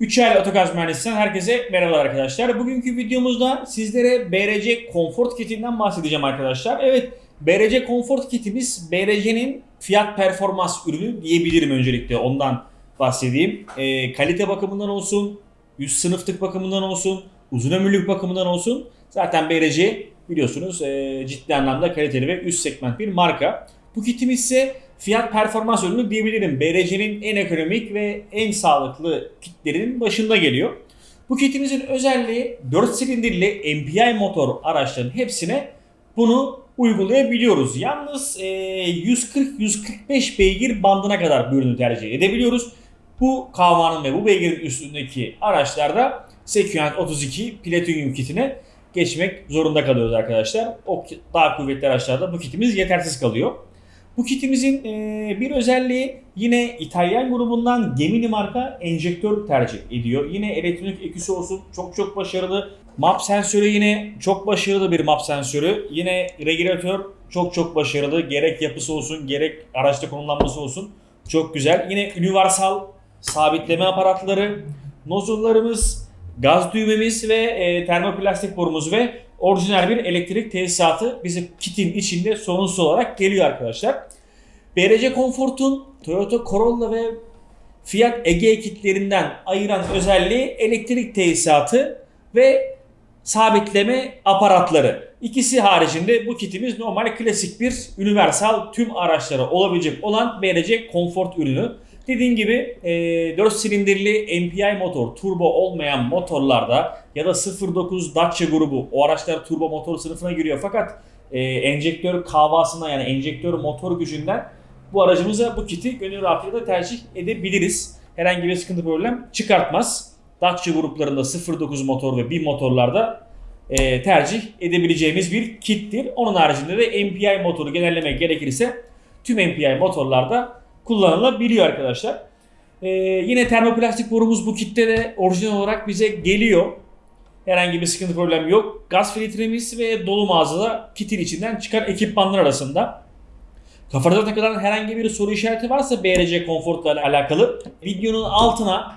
Üçel Otogaz Mühendisi'nden herkese merhabalar arkadaşlar. Bugünkü videomuzda sizlere BRC Comfort Kit'inden bahsedeceğim arkadaşlar. Evet, BRC Comfort Kit'imiz BRC'nin fiyat performans ürünü diyebilirim öncelikle ondan bahsedeyim. Ee, kalite bakımından olsun, üst sınıflık bakımından olsun, uzun ömürlük bakımından olsun. Zaten BRC biliyorsunuz e, ciddi anlamda kaliteli ve üst segment bir marka. Bu kitimiz ise fiyat performans ürünü diyebilirim. BRC'nin en ekonomik ve en sağlıklı kitlerinin başında geliyor. Bu kitimizin özelliği 4 silindirli MPI motor araçların hepsine bunu uygulayabiliyoruz. Yalnız e, 140-145 beygir bandına kadar bu ürünü tercih edebiliyoruz. Bu kahvanın ve bu beygirin üstündeki araçlarda Sequent 32 Platinum kitine geçmek zorunda kalıyoruz arkadaşlar. O daha kuvvetli araçlarda bu kitimiz yetersiz kalıyor. Bu kitimizin e, bir özelliği yine İtalyan grubundan Gemini marka enjektör tercih ediyor. Yine elektronik eküsü olsun çok çok başarılı. Map sensörü yine çok başarılı bir map sensörü. Yine regülatör çok çok başarılı. Gerek yapısı olsun gerek araçta konumlanması olsun çok güzel. Yine universal sabitleme aparatları, nozullarımız, gaz düğmemiz ve e, termoplastik borumuz ve orijinal bir elektrik tesisatı bizim kitin içinde sorunsuz olarak geliyor arkadaşlar. BRC Comfort'un Toyota Corolla ve Fiat Egea kitlerinden ayıran özelliği elektrik tesisatı ve sabitleme aparatları. İkisi haricinde bu kitimiz normal klasik bir universal tüm araçlara olabilecek olan BRC Comfort ürünü. Dediğim gibi e, 4 silindirli MPI motor, turbo olmayan motorlarda ya da 09 Dacia grubu o araçlar turbo motor sınıfına giriyor fakat e, enjektör kahvasına yani enjektör motor gücünden bu aracımıza bu kiti gönül rahatlığıyla tercih edebiliriz. Herhangi bir sıkıntı problem çıkartmaz. Dacia gruplarında 09 motor ve 1000 motorlarda e, tercih edebileceğimiz bir kittir. Onun haricinde de MPI motoru genellemek gerekirse tüm MPI motorlarda kullanılabiliyor arkadaşlar. E, yine termoplastik borumuz bu kitte de orijinal olarak bize geliyor. Herhangi bir sıkıntı problem yok. Gaz filtremiz ve dolu mağazada kitin içinden çıkan ekipmanlar arasında. Kafanıza takılan herhangi bir soru işareti varsa BRC Comfort'la alakalı videonun altına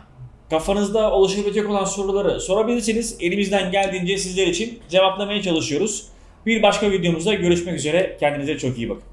kafanızda oluşabilecek olan soruları sorabilirsiniz. Elimizden geldiğince sizler için cevaplamaya çalışıyoruz. Bir başka videomuzda görüşmek üzere. Kendinize çok iyi bakın.